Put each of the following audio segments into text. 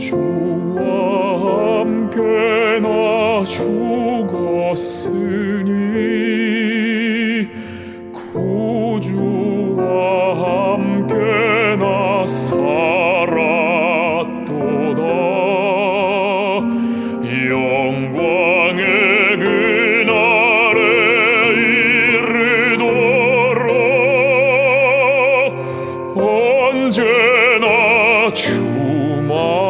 주와 함께 나 죽었으니 구주와 함께 나 살았도다. 영광의 그날에 이르도록 언제나 주만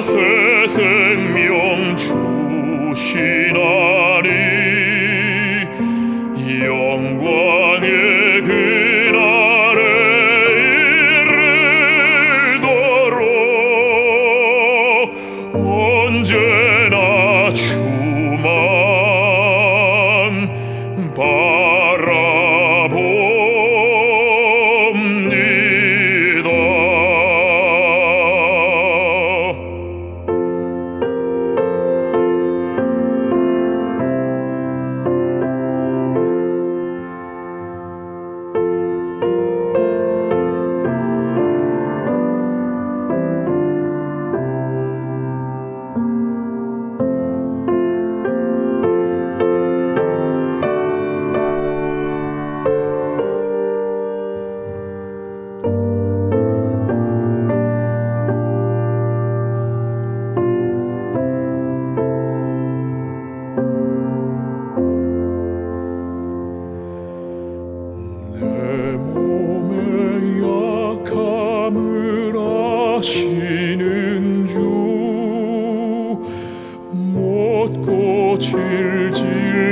새 생명 주시나.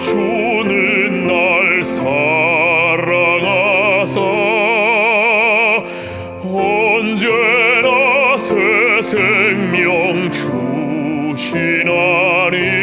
주는 날 사랑하사 언제나 새 생명 주시나니